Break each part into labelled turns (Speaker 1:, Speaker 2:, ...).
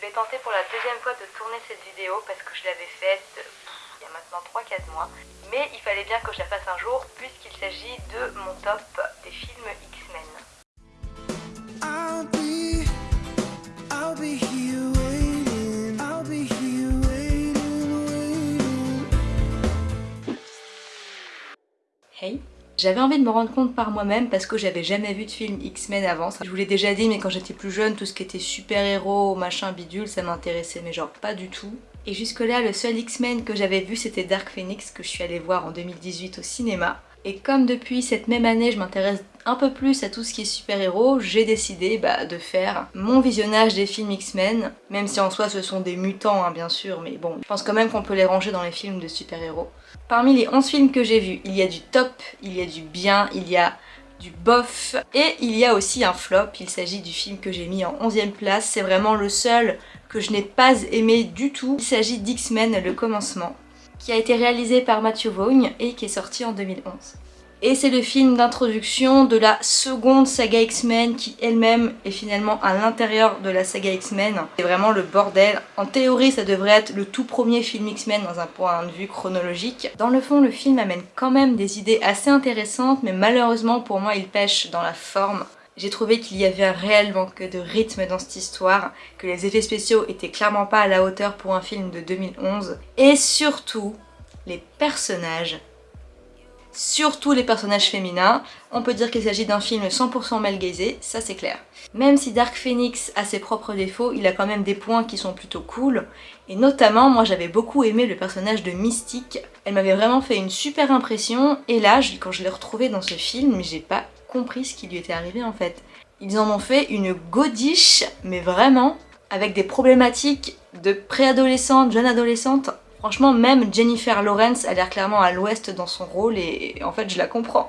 Speaker 1: Je vais tenter pour la deuxième fois de tourner cette vidéo parce que je l'avais faite il y a maintenant 3-4 mois. Mais il fallait bien que je la fasse un jour puisqu'il s'agit de mon top des films X-Men. Hey j'avais envie de me rendre compte par moi-même parce que j'avais jamais vu de film X-Men avant. Je vous l'ai déjà dit mais quand j'étais plus jeune, tout ce qui était super-héros, machin bidule, ça m'intéressait mais genre pas du tout. Et jusque là, le seul X-Men que j'avais vu c'était Dark Phoenix que je suis allée voir en 2018 au cinéma. Et comme depuis cette même année je m'intéresse un peu plus à tout ce qui est super-héros, j'ai décidé bah, de faire mon visionnage des films X-Men, même si en soi ce sont des mutants hein, bien sûr, mais bon, je pense quand même qu'on peut les ranger dans les films de super-héros. Parmi les 11 films que j'ai vus, il y a du top, il y a du bien, il y a du bof, et il y a aussi un flop, il s'agit du film que j'ai mis en 11ème place, c'est vraiment le seul que je n'ai pas aimé du tout, il s'agit d'X-Men le commencement qui a été réalisé par Matthew Vaughn et qui est sorti en 2011. Et c'est le film d'introduction de la seconde saga X-Men qui elle-même est finalement à l'intérieur de la saga X-Men. C'est vraiment le bordel. En théorie, ça devrait être le tout premier film X-Men dans un point de vue chronologique. Dans le fond, le film amène quand même des idées assez intéressantes, mais malheureusement pour moi, il pêche dans la forme. J'ai trouvé qu'il y avait un réel manque de rythme dans cette histoire, que les effets spéciaux étaient clairement pas à la hauteur pour un film de 2011. Et surtout, les personnages surtout les personnages féminins. On peut dire qu'il s'agit d'un film 100% mal gaisé, ça c'est clair. Même si Dark Phoenix a ses propres défauts, il a quand même des points qui sont plutôt cool. Et notamment, moi j'avais beaucoup aimé le personnage de Mystique. Elle m'avait vraiment fait une super impression. Et là, quand je l'ai retrouvée dans ce film, j'ai pas compris ce qui lui était arrivé en fait. Ils en ont fait une godiche, mais vraiment, avec des problématiques de préadolescente, jeune adolescente Franchement, même Jennifer Lawrence a l'air clairement à l'ouest dans son rôle et en fait je la comprends.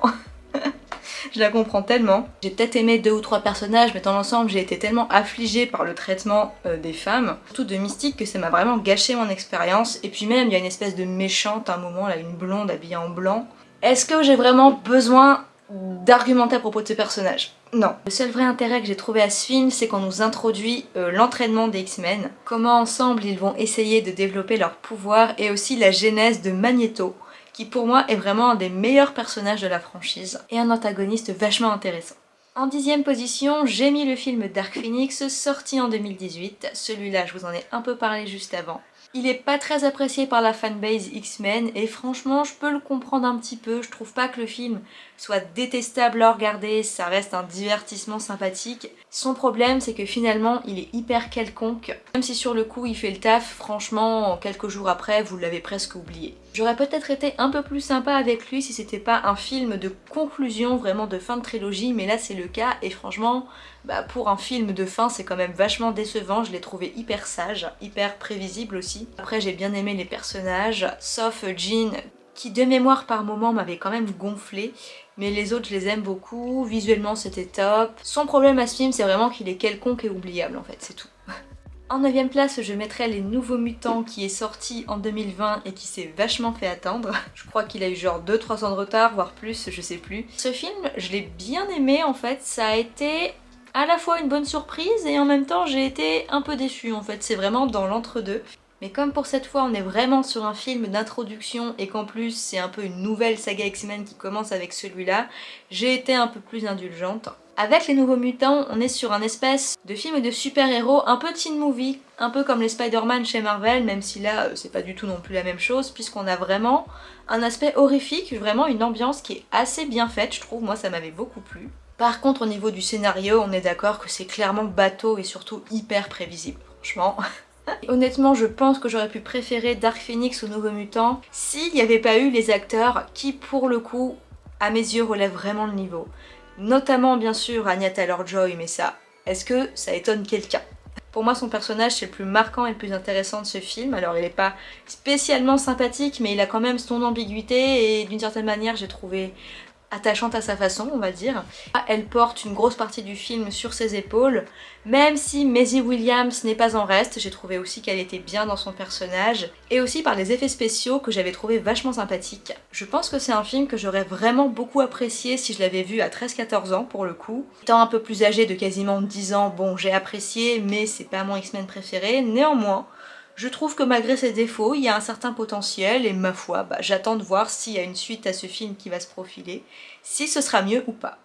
Speaker 1: je la comprends tellement. J'ai peut-être aimé deux ou trois personnages, mais dans l'ensemble j'ai été tellement affligée par le traitement euh, des femmes, surtout de Mystique, que ça m'a vraiment gâché mon expérience. Et puis même, il y a une espèce de méchante à un moment, là, une blonde habillée en blanc. Est-ce que j'ai vraiment besoin d'argumenter à propos de ce personnage non. Le seul vrai intérêt que j'ai trouvé à ce film, c'est qu'on nous introduit euh, l'entraînement des X-Men, comment ensemble ils vont essayer de développer leur pouvoir et aussi la genèse de Magneto, qui pour moi est vraiment un des meilleurs personnages de la franchise et un antagoniste vachement intéressant. En dixième position, j'ai mis le film Dark Phoenix, sorti en 2018. Celui-là, je vous en ai un peu parlé juste avant. Il est pas très apprécié par la fanbase X-Men et franchement je peux le comprendre un petit peu, je trouve pas que le film soit détestable à regarder, ça reste un divertissement sympathique. Son problème c'est que finalement il est hyper quelconque, même si sur le coup il fait le taf, franchement quelques jours après vous l'avez presque oublié. J'aurais peut-être été un peu plus sympa avec lui si c'était pas un film de conclusion vraiment de fin de trilogie mais là c'est le cas et franchement bah, pour un film de fin c'est quand même vachement décevant, je l'ai trouvé hyper sage, hyper prévisible aussi. Après j'ai bien aimé les personnages, sauf Jean qui de mémoire par moment m'avait quand même gonflé, mais les autres je les aime beaucoup, visuellement c'était top. Son problème à ce film c'est vraiment qu'il est quelconque et oubliable en fait, c'est tout. En 9ème place, je mettrai Les Nouveaux Mutants qui est sorti en 2020 et qui s'est vachement fait attendre. Je crois qu'il a eu genre 2-3 ans de retard, voire plus, je sais plus. Ce film, je l'ai bien aimé en fait, ça a été à la fois une bonne surprise et en même temps j'ai été un peu déçue en fait, c'est vraiment dans l'entre-deux. Mais comme pour cette fois on est vraiment sur un film d'introduction et qu'en plus c'est un peu une nouvelle saga X-Men qui commence avec celui-là, j'ai été un peu plus indulgente. Avec les nouveaux mutants, on est sur un espèce de film de super-héros un peu teen movie, un peu comme les Spider-Man chez Marvel, même si là euh, c'est pas du tout non plus la même chose, puisqu'on a vraiment un aspect horrifique, vraiment une ambiance qui est assez bien faite, je trouve, moi ça m'avait beaucoup plu. Par contre au niveau du scénario, on est d'accord que c'est clairement bateau et surtout hyper prévisible, franchement. Honnêtement, je pense que j'aurais pu préférer Dark Phoenix aux Nouveaux Mutants s'il n'y avait pas eu les acteurs qui, pour le coup, à mes yeux, relèvent vraiment le niveau. Notamment, bien sûr, Anya Taylor-Joy, mais ça, est-ce que ça étonne quelqu'un? Pour moi, son personnage, c'est le plus marquant et le plus intéressant de ce film. Alors, il n'est pas spécialement sympathique, mais il a quand même son ambiguïté et d'une certaine manière, j'ai trouvé attachante à sa façon, on va dire. Elle porte une grosse partie du film sur ses épaules, même si Maisie Williams n'est pas en reste, j'ai trouvé aussi qu'elle était bien dans son personnage, et aussi par les effets spéciaux que j'avais trouvé vachement sympathiques. Je pense que c'est un film que j'aurais vraiment beaucoup apprécié si je l'avais vu à 13-14 ans pour le coup. Étant un peu plus âgée de quasiment 10 ans, bon j'ai apprécié, mais c'est pas mon X-Men préféré, néanmoins, je trouve que malgré ses défauts, il y a un certain potentiel et ma foi, bah, j'attends de voir s'il y a une suite à ce film qui va se profiler, si ce sera mieux ou pas.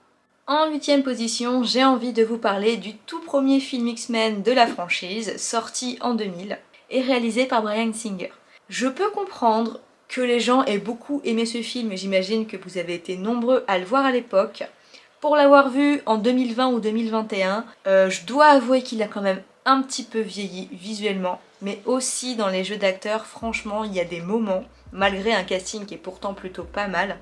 Speaker 1: En huitième position, j'ai envie de vous parler du tout premier film X-Men de la franchise, sorti en 2000 et réalisé par Brian Singer. Je peux comprendre que les gens aient beaucoup aimé ce film et j'imagine que vous avez été nombreux à le voir à l'époque. Pour l'avoir vu en 2020 ou 2021, euh, je dois avouer qu'il a quand même un petit peu vieilli visuellement, mais aussi dans les jeux d'acteurs, franchement, il y a des moments, malgré un casting qui est pourtant plutôt pas mal,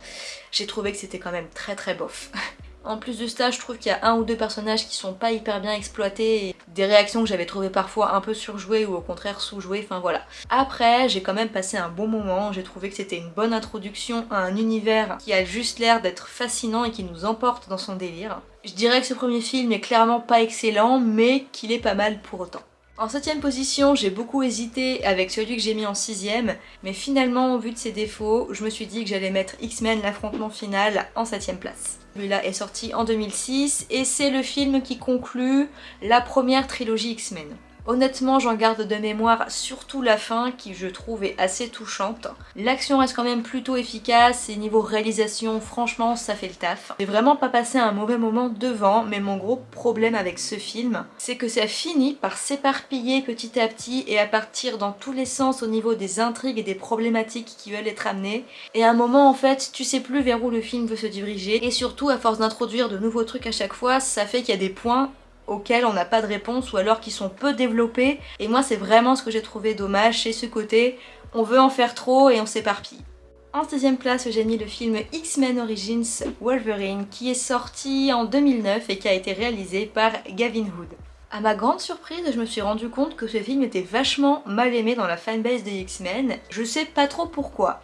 Speaker 1: j'ai trouvé que c'était quand même très très bof. En plus de ça, je trouve qu'il y a un ou deux personnages qui sont pas hyper bien exploités des réactions que j'avais trouvé parfois un peu surjouées ou au contraire sous-jouées, enfin voilà. Après, j'ai quand même passé un bon moment, j'ai trouvé que c'était une bonne introduction à un univers qui a juste l'air d'être fascinant et qui nous emporte dans son délire. Je dirais que ce premier film est clairement pas excellent, mais qu'il est pas mal pour autant. En septième position, j'ai beaucoup hésité avec celui que j'ai mis en sixième, mais finalement, vu de ses défauts, je me suis dit que j'allais mettre X-Men l'affrontement final en septième place. Celui-là est sorti en 2006 et c'est le film qui conclut la première trilogie X-Men. Honnêtement, j'en garde de mémoire surtout la fin qui je trouve est assez touchante. L'action reste quand même plutôt efficace et niveau réalisation, franchement, ça fait le taf. J'ai vraiment pas passé un mauvais moment devant, mais mon gros problème avec ce film, c'est que ça finit par s'éparpiller petit à petit et à partir dans tous les sens au niveau des intrigues et des problématiques qui veulent être amenées. Et à un moment, en fait, tu sais plus vers où le film veut se diriger. Et surtout, à force d'introduire de nouveaux trucs à chaque fois, ça fait qu'il y a des points auxquels on n'a pas de réponse ou alors qui sont peu développés et moi c'est vraiment ce que j'ai trouvé dommage chez ce côté on veut en faire trop et on s'éparpille. En 16 place j'ai mis le film X-Men Origins Wolverine qui est sorti en 2009 et qui a été réalisé par Gavin Hood. A ma grande surprise, je me suis rendu compte que ce film était vachement mal aimé dans la fanbase des X-Men. Je sais pas trop pourquoi.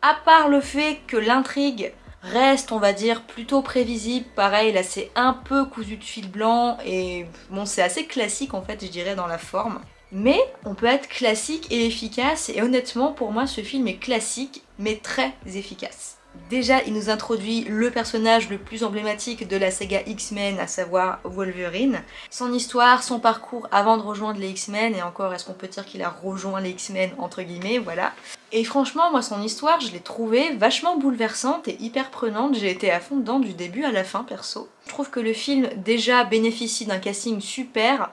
Speaker 1: À part le fait que l'intrigue reste on va dire plutôt prévisible, pareil là c'est un peu cousu de fil blanc et bon c'est assez classique en fait je dirais dans la forme. Mais on peut être classique et efficace et honnêtement pour moi ce film est classique mais très efficace. Déjà, il nous introduit le personnage le plus emblématique de la saga X-Men, à savoir Wolverine. Son histoire, son parcours avant de rejoindre les X-Men, et encore, est-ce qu'on peut dire qu'il a rejoint les X-Men, entre guillemets, voilà. Et franchement, moi, son histoire, je l'ai trouvée vachement bouleversante et hyper prenante. J'ai été à fond dedans du début à la fin, perso. Je trouve que le film, déjà, bénéficie d'un casting super,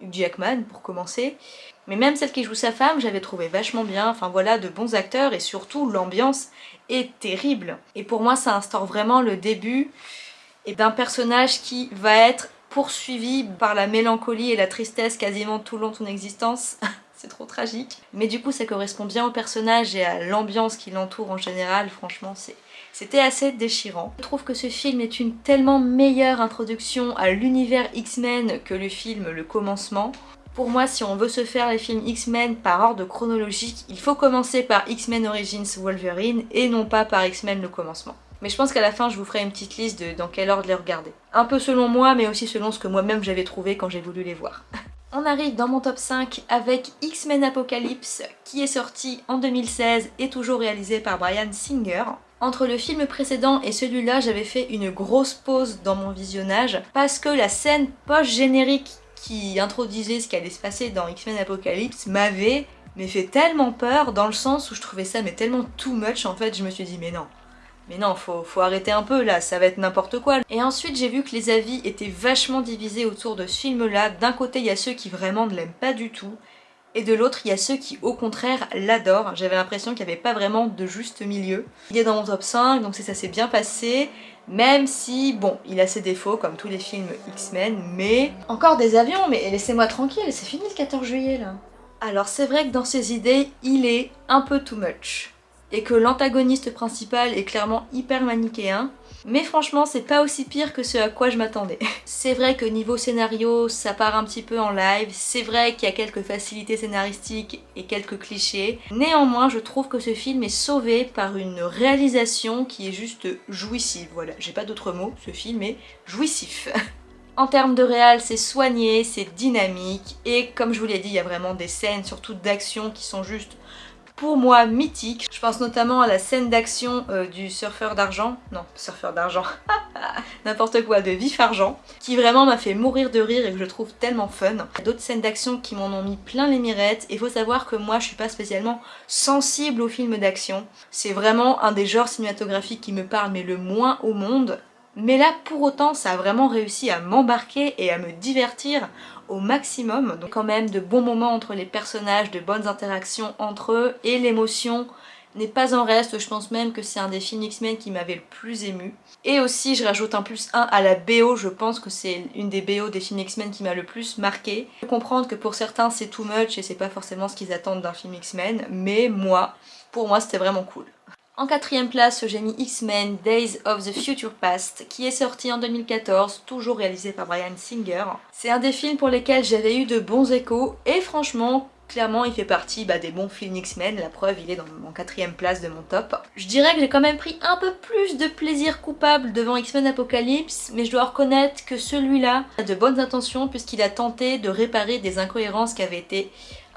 Speaker 1: Hugh Jackman, pour commencer, mais même celle qui joue sa femme, j'avais trouvé vachement bien, enfin voilà, de bons acteurs, et surtout, l'ambiance est terrible. Et pour moi, ça instaure vraiment le début d'un personnage qui va être poursuivi par la mélancolie et la tristesse quasiment tout le long de son existence. c'est trop tragique. Mais du coup, ça correspond bien au personnage et à l'ambiance qui l'entoure en général. Franchement, c'était assez déchirant. Je trouve que ce film est une tellement meilleure introduction à l'univers X-Men que le film Le Commencement. Pour moi, si on veut se faire les films X-Men par ordre chronologique, il faut commencer par X-Men Origins Wolverine et non pas par X-Men le commencement. Mais je pense qu'à la fin, je vous ferai une petite liste de dans quel ordre les regarder. Un peu selon moi, mais aussi selon ce que moi-même j'avais trouvé quand j'ai voulu les voir. On arrive dans mon top 5 avec X-Men Apocalypse, qui est sorti en 2016 et toujours réalisé par Brian Singer. Entre le film précédent et celui-là, j'avais fait une grosse pause dans mon visionnage parce que la scène post-générique qui introduisait ce qui allait se passer dans X-Men Apocalypse m'avait fait tellement peur dans le sens où je trouvais ça mais tellement too much en fait je me suis dit mais non. Mais non faut, faut arrêter un peu là ça va être n'importe quoi. Et ensuite j'ai vu que les avis étaient vachement divisés autour de ce film là d'un côté il y a ceux qui vraiment ne l'aiment pas du tout et de l'autre il y a ceux qui au contraire l'adorent j'avais l'impression qu'il n'y avait pas vraiment de juste milieu il est dans mon top 5 donc ça s'est bien passé même si, bon, il a ses défauts comme tous les films X-Men, mais... Encore des avions, mais laissez-moi tranquille, c'est fini le 14 juillet là. Alors c'est vrai que dans ses idées, il est un peu too much. Et que l'antagoniste principal est clairement hyper manichéen. Mais franchement, c'est pas aussi pire que ce à quoi je m'attendais. c'est vrai que niveau scénario, ça part un petit peu en live, c'est vrai qu'il y a quelques facilités scénaristiques et quelques clichés. Néanmoins, je trouve que ce film est sauvé par une réalisation qui est juste jouissive. Voilà, j'ai pas d'autre mot, ce film est jouissif. En termes de réal, c'est soigné, c'est dynamique, et comme je vous l'ai dit, il y a vraiment des scènes, surtout d'action, qui sont juste pour moi mythique. Je pense notamment à la scène d'action euh, du surfeur d'argent, non, surfeur d'argent, n'importe quoi, de Vif Argent, qui vraiment m'a fait mourir de rire et que je trouve tellement fun. D'autres scènes d'action qui m'en ont mis plein les mirettes, et il faut savoir que moi je suis pas spécialement sensible aux films d'action. C'est vraiment un des genres cinématographiques qui me parle mais le moins au monde, mais là, pour autant, ça a vraiment réussi à m'embarquer et à me divertir au maximum. Donc quand même de bons moments entre les personnages, de bonnes interactions entre eux et l'émotion n'est pas en reste, je pense même que c'est un des films X-Men qui m'avait le plus ému. Et aussi je rajoute un plus 1 à la BO, je pense que c'est une des BO des films X-Men qui m'a le plus marqué. Je comprendre que pour certains c'est too much et c'est pas forcément ce qu'ils attendent d'un film X-Men, mais moi, pour moi c'était vraiment cool. En quatrième place, j'ai mis X-Men Days of the Future Past, qui est sorti en 2014, toujours réalisé par Brian Singer. C'est un des films pour lesquels j'avais eu de bons échos, et franchement, clairement il fait partie bah, des bons films X-Men, la preuve il est dans mon quatrième place de mon top. Je dirais que j'ai quand même pris un peu plus de plaisir coupable devant X-Men Apocalypse, mais je dois reconnaître que celui-là a de bonnes intentions puisqu'il a tenté de réparer des incohérences qui avaient été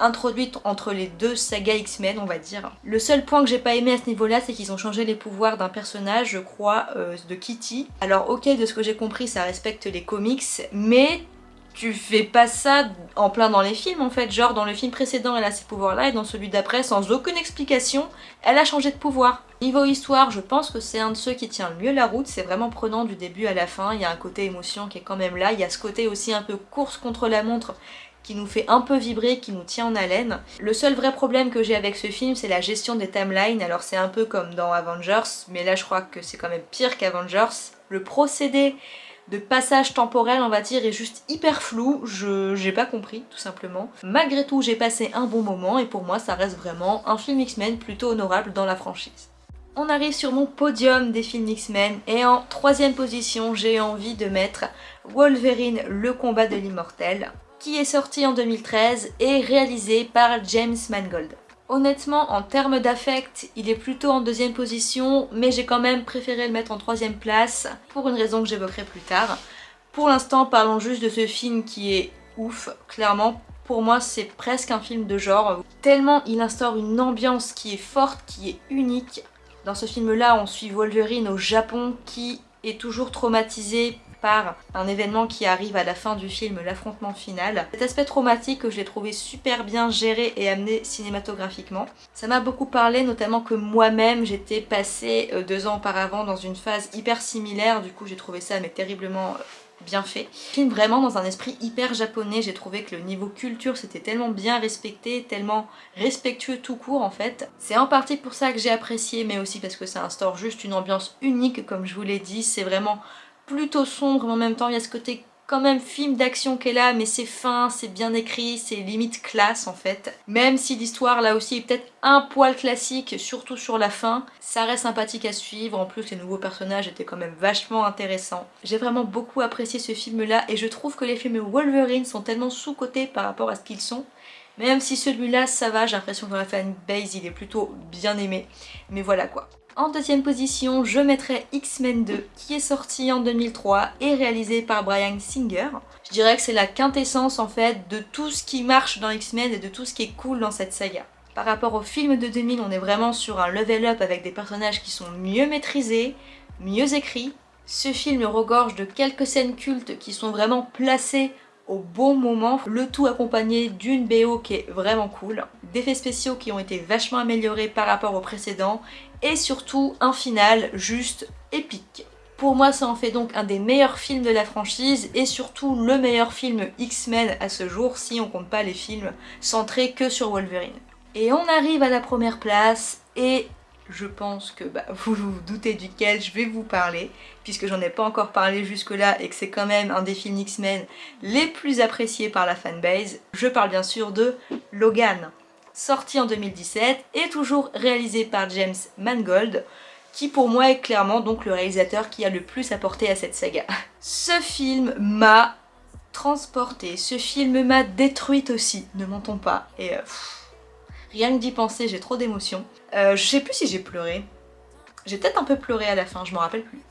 Speaker 1: introduite entre les deux sagas X-Men on va dire. Le seul point que j'ai pas aimé à ce niveau là c'est qu'ils ont changé les pouvoirs d'un personnage je crois euh, de Kitty. Alors ok de ce que j'ai compris ça respecte les comics mais tu fais pas ça en plein dans les films en fait, genre dans le film précédent elle a ces pouvoirs là et dans celui d'après sans aucune explication elle a changé de pouvoir. Niveau histoire je pense que c'est un de ceux qui tient le mieux la route, c'est vraiment prenant du début à la fin, il y a un côté émotion qui est quand même là, il y a ce côté aussi un peu course contre la montre qui nous fait un peu vibrer, qui nous tient en haleine. Le seul vrai problème que j'ai avec ce film, c'est la gestion des timelines. Alors c'est un peu comme dans Avengers, mais là je crois que c'est quand même pire qu'Avengers. Le procédé de passage temporel on va dire est juste hyper flou, je j'ai pas compris tout simplement. Malgré tout j'ai passé un bon moment et pour moi ça reste vraiment un film X-Men plutôt honorable dans la franchise. On arrive sur mon podium des films X-Men et en troisième position j'ai envie de mettre Wolverine le combat de l'immortel qui est sorti en 2013 et réalisé par James Mangold. Honnêtement, en termes d'affect, il est plutôt en deuxième position, mais j'ai quand même préféré le mettre en troisième place, pour une raison que j'évoquerai plus tard. Pour l'instant, parlons juste de ce film qui est ouf, clairement. Pour moi, c'est presque un film de genre, tellement il instaure une ambiance qui est forte, qui est unique. Dans ce film-là, on suit Wolverine au Japon qui est toujours traumatisé un événement qui arrive à la fin du film, l'affrontement final. Cet aspect traumatique je l'ai trouvé super bien géré et amené cinématographiquement. Ça m'a beaucoup parlé, notamment que moi-même j'étais passée euh, deux ans auparavant dans une phase hyper similaire, du coup j'ai trouvé ça mais terriblement euh, bien fait. Film vraiment dans un esprit hyper japonais, j'ai trouvé que le niveau culture c'était tellement bien respecté, tellement respectueux tout court en fait. C'est en partie pour ça que j'ai apprécié mais aussi parce que ça instaure juste une ambiance unique comme je vous l'ai dit, c'est vraiment plutôt sombre, mais en même temps il y a ce côté quand même film d'action est là, mais c'est fin, c'est bien écrit, c'est limite classe en fait. Même si l'histoire là aussi est peut-être un poil classique, surtout sur la fin, ça reste sympathique à suivre, en plus les nouveaux personnages étaient quand même vachement intéressants. J'ai vraiment beaucoup apprécié ce film là et je trouve que les films Wolverine sont tellement sous-cotés par rapport à ce qu'ils sont. Même si celui-là ça va, j'ai l'impression que dans la fanbase il est plutôt bien aimé, mais voilà quoi. En deuxième position, je mettrai X-Men 2 qui est sorti en 2003 et réalisé par Brian Singer. Je dirais que c'est la quintessence en fait de tout ce qui marche dans X-Men et de tout ce qui est cool dans cette saga. Par rapport au film de 2000, on est vraiment sur un level up avec des personnages qui sont mieux maîtrisés, mieux écrits. Ce film regorge de quelques scènes cultes qui sont vraiment placées au bon moment, le tout accompagné d'une BO qui est vraiment cool, d'effets spéciaux qui ont été vachement améliorés par rapport au précédent et surtout un final juste épique. Pour moi ça en fait donc un des meilleurs films de la franchise et surtout le meilleur film X-Men à ce jour si on compte pas les films centrés que sur Wolverine. Et on arrive à la première place et je pense que bah, vous vous doutez duquel je vais vous parler, puisque j'en ai pas encore parlé jusque là et que c'est quand même un des films X-Men les plus appréciés par la fanbase. Je parle bien sûr de Logan. Sorti en 2017 et toujours réalisé par James Mangold qui pour moi est clairement donc le réalisateur qui a le plus apporté à cette saga. Ce film m'a transporté, ce film m'a détruite aussi, ne mentons pas, et euh, rien que d'y penser j'ai trop d'émotions. Euh, je sais plus si j'ai pleuré, j'ai peut-être un peu pleuré à la fin, je m'en rappelle plus.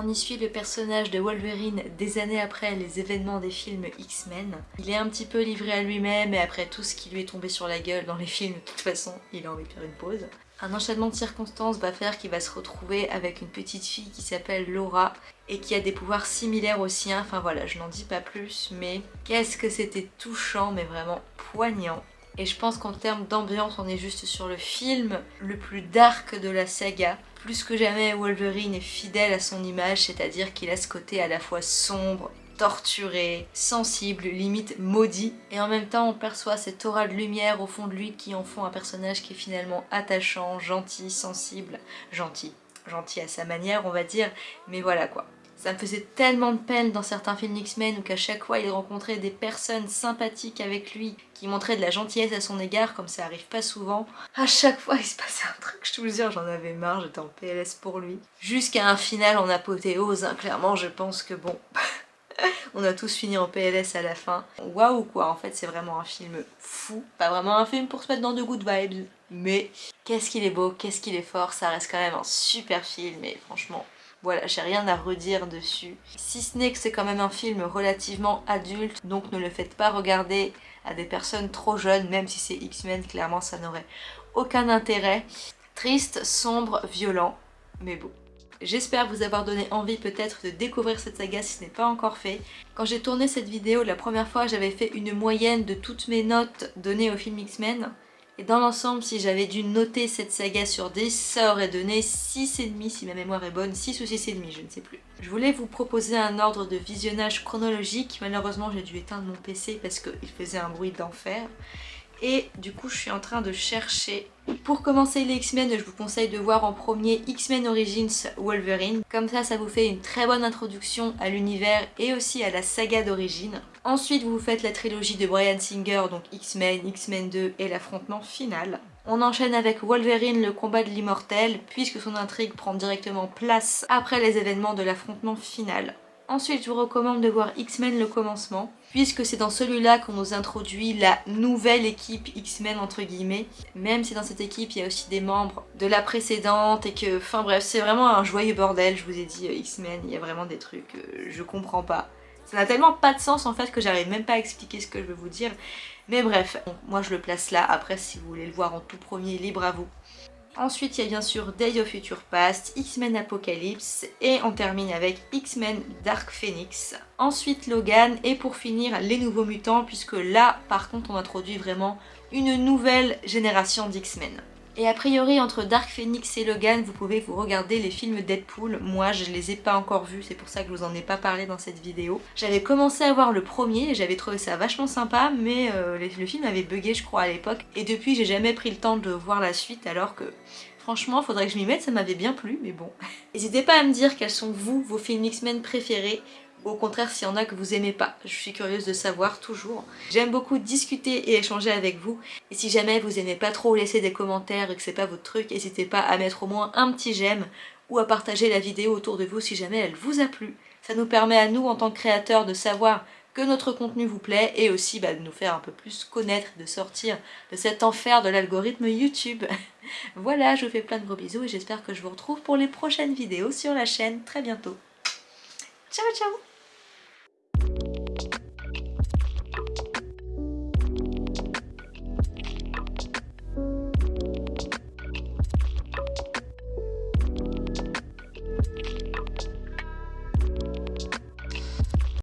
Speaker 1: On y suit le personnage de Wolverine des années après les événements des films X-Men. Il est un petit peu livré à lui-même et après tout ce qui lui est tombé sur la gueule dans les films, de toute façon, il a envie de faire une pause. Un enchaînement de circonstances va faire qu'il va se retrouver avec une petite fille qui s'appelle Laura et qui a des pouvoirs similaires aux siens. Enfin voilà, je n'en dis pas plus, mais qu'est-ce que c'était touchant, mais vraiment poignant. Et je pense qu'en termes d'ambiance, on est juste sur le film le plus dark de la saga. Plus que jamais, Wolverine est fidèle à son image, c'est-à-dire qu'il a ce côté à la fois sombre, torturé, sensible, limite maudit. Et en même temps, on perçoit cette aura de lumière au fond de lui qui en font un personnage qui est finalement attachant, gentil, sensible, gentil. Gentil à sa manière, on va dire, mais voilà quoi. Ça me faisait tellement de peine dans certains films X-Men où qu'à chaque fois il rencontrait des personnes sympathiques avec lui qui montraient de la gentillesse à son égard comme ça arrive pas souvent. À chaque fois il se passait un truc, je vous jure j'en avais marre, j'étais en PLS pour lui. Jusqu'à un final en apothéose, hein. clairement je pense que bon... on a tous fini en PLS à la fin. Waouh quoi, en fait c'est vraiment un film fou. Pas vraiment un film pour se mettre dans de good vibes, mais qu'est-ce qu'il est beau, qu'est-ce qu'il est fort, ça reste quand même un super film et franchement voilà, j'ai rien à redire dessus. Si ce n'est que c'est quand même un film relativement adulte, donc ne le faites pas regarder à des personnes trop jeunes, même si c'est X-Men, clairement ça n'aurait aucun intérêt. Triste, sombre, violent, mais beau. J'espère vous avoir donné envie peut-être de découvrir cette saga si ce n'est pas encore fait. Quand j'ai tourné cette vidéo la première fois, j'avais fait une moyenne de toutes mes notes données au film X-Men. Et dans l'ensemble, si j'avais dû noter cette saga sur 10, ça aurait donné 6,5 si ma mémoire est bonne, 6 ou 6,5, je ne sais plus. Je voulais vous proposer un ordre de visionnage chronologique, malheureusement j'ai dû éteindre mon PC parce qu'il faisait un bruit d'enfer. Et du coup je suis en train de chercher. Pour commencer les X-Men, je vous conseille de voir en premier X-Men Origins Wolverine. Comme ça, ça vous fait une très bonne introduction à l'univers et aussi à la saga d'origine. Ensuite, vous faites la trilogie de Brian Singer, donc X-Men, X-Men 2 et l'affrontement final. On enchaîne avec Wolverine, le combat de l'immortel, puisque son intrigue prend directement place après les événements de l'affrontement final. Ensuite, je vous recommande de voir X-Men le commencement, puisque c'est dans celui-là qu'on nous introduit la nouvelle équipe X-Men entre guillemets, même si dans cette équipe il y a aussi des membres de la précédente et que, enfin bref, c'est vraiment un joyeux bordel, je vous ai dit euh, X-Men, il y a vraiment des trucs, euh, je comprends pas. Ça n'a tellement pas de sens en fait que j'arrive même pas à expliquer ce que je veux vous dire, mais bref, moi je le place là, après si vous voulez le voir en tout premier, libre à vous. Ensuite, il y a bien sûr Days of Future Past, X-Men Apocalypse et on termine avec X-Men Dark Phoenix. Ensuite Logan et pour finir les nouveaux mutants puisque là par contre on introduit vraiment une nouvelle génération d'X-Men. Et a priori entre Dark Phoenix et Logan vous pouvez vous regarder les films Deadpool. Moi je les ai pas encore vus, c'est pour ça que je vous en ai pas parlé dans cette vidéo. J'avais commencé à voir le premier et j'avais trouvé ça vachement sympa mais euh, le film avait bugué je crois à l'époque. Et depuis j'ai jamais pris le temps de voir la suite alors que Franchement, faudrait que je m'y mette, ça m'avait bien plu, mais bon. N'hésitez pas à me dire quels sont vous, vos films X-Men préférés, au contraire s'il y en a que vous aimez pas. Je suis curieuse de savoir, toujours. J'aime beaucoup discuter et échanger avec vous. Et si jamais vous aimez pas trop laisser des commentaires et que c'est pas votre truc, n'hésitez pas à mettre au moins un petit j'aime ou à partager la vidéo autour de vous si jamais elle vous a plu. Ça nous permet à nous, en tant que créateurs, de savoir que notre contenu vous plaît et aussi bah, de nous faire un peu plus connaître, de sortir de cet enfer de l'algorithme YouTube. voilà, je vous fais plein de gros bisous et j'espère que je vous retrouve pour les prochaines vidéos sur la chaîne très bientôt. Ciao ciao